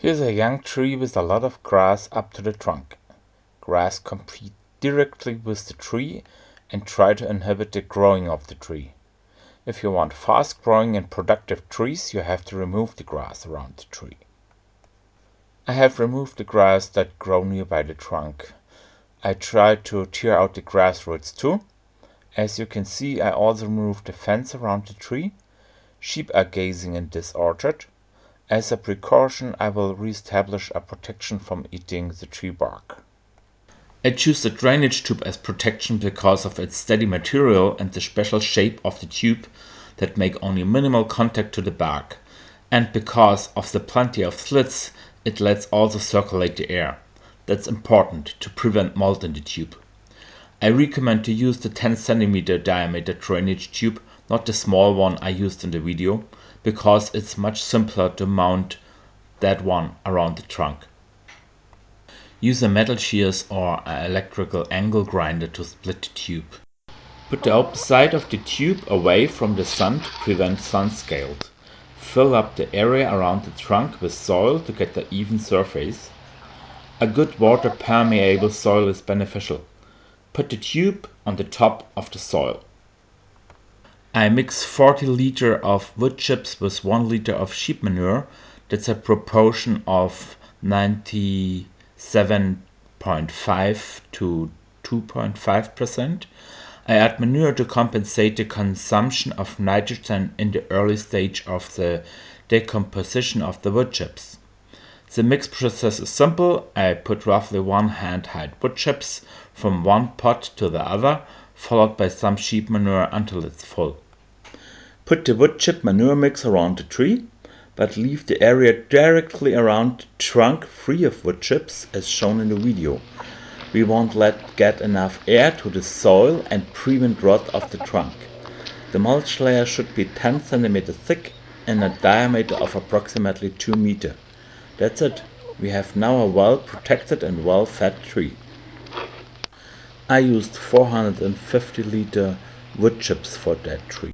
Here's a young tree with a lot of grass up to the trunk. Grass compete directly with the tree and try to inhibit the growing of the tree. If you want fast growing and productive trees, you have to remove the grass around the tree. I have removed the grass that grow nearby the trunk. I tried to tear out the grass roots too. As you can see, I also removed the fence around the tree. Sheep are gazing in this orchard. As a precaution, I will re-establish a protection from eating the tree bark. I choose the drainage tube as protection because of its steady material and the special shape of the tube that make only minimal contact to the bark. And because of the plenty of slits, it lets also circulate the air. That's important to prevent mold in the tube. I recommend to use the 10 cm diameter drainage tube, not the small one I used in the video, because it's much simpler to mount that one around the trunk. Use a metal shears or an electrical angle grinder to split the tube. Put the open side of the tube away from the sun to prevent sun scald. Fill up the area around the trunk with soil to get an even surface. A good water permeable soil is beneficial. Put the tube on the top of the soil. I mix 40 liter of wood chips with 1 liter of sheep manure. That's a proportion of 97.5 to 2.5%. I add manure to compensate the consumption of nitrogen in the early stage of the decomposition of the wood chips. The mix process is simple. I put roughly one hand height wood chips from one pot to the other followed by some sheep manure until it's full. Put the wood chip manure mix around the tree, but leave the area directly around the trunk free of wood chips as shown in the video. We won't let get enough air to the soil and prevent rot of the trunk. The mulch layer should be 10 cm thick and a diameter of approximately 2 meter. That's it. We have now a well protected and well fed tree. I used 450 liter wood chips for that tree.